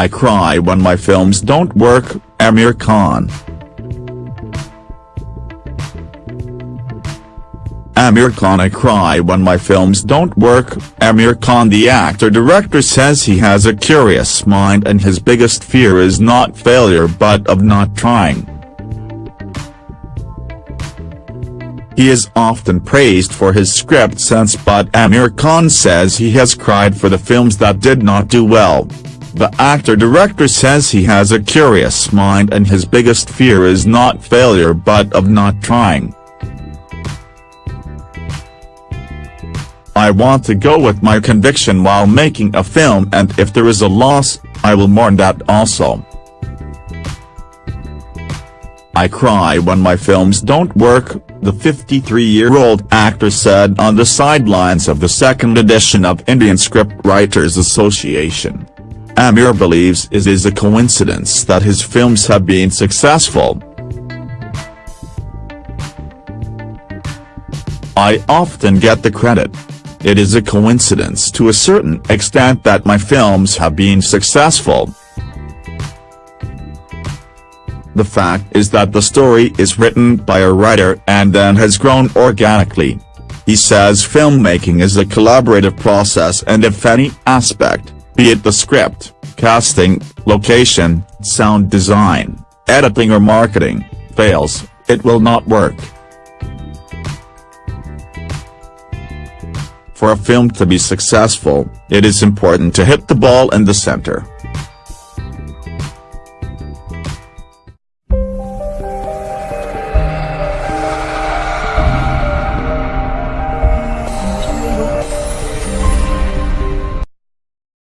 I cry when my films don't work, Aamir Khan. Aamir Khan I cry when my films don't work, Aamir Khan the actor-director says he has a curious mind and his biggest fear is not failure but of not trying. He is often praised for his script sense but Aamir Khan says he has cried for the films that did not do well. The actor-director says he has a curious mind and his biggest fear is not failure but of not trying. I want to go with my conviction while making a film and if there is a loss, I will mourn that also. I cry when my films don't work, the 53-year-old actor said on the sidelines of the second edition of Indian Script Writers Association. Aamir believes it is a coincidence that his films have been successful. I often get the credit. It is a coincidence to a certain extent that my films have been successful. The fact is that the story is written by a writer and then has grown organically. He says filmmaking is a collaborative process and if any aspect, be it the script, casting, location, sound design, editing or marketing, fails, it will not work. For a film to be successful, it is important to hit the ball in the center.